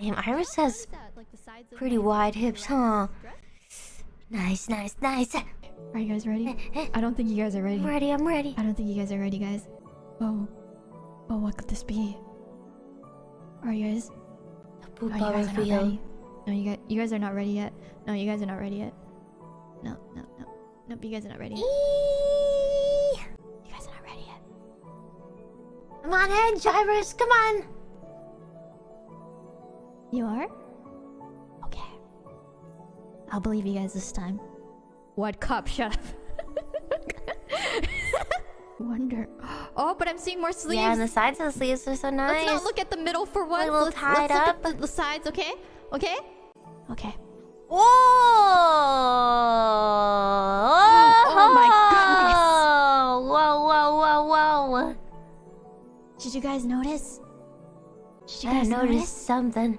Damn, Iris has is that, like, the sides of pretty wide hips, huh? Nice, nice, nice. Are you guys ready? Eh, eh. I don't think you guys are ready. I'm ready, I'm ready. I don't think you guys are ready, guys. Oh. Oh, what could this be? Are you guys? No, you guys are not ready. No, you guys, you guys are not ready yet. No, you guys are not ready yet. No, no, no. Nope, you guys are not ready. yet. You guys are not ready yet. Come on, Edge, Iris, come on. You are? Okay. I'll believe you guys this time. What cup? Shut up. Wonder. Oh, but I'm seeing more sleeves. Yeah, and the sides of the sleeves are so nice. Let's not look at the middle for once. little let's, tied let's look up. at the, the sides, okay? Okay? Okay. Whoa! Oh my goodness! Whoa, whoa, whoa, whoa! Did you guys notice? Did you I guys noticed notice? something.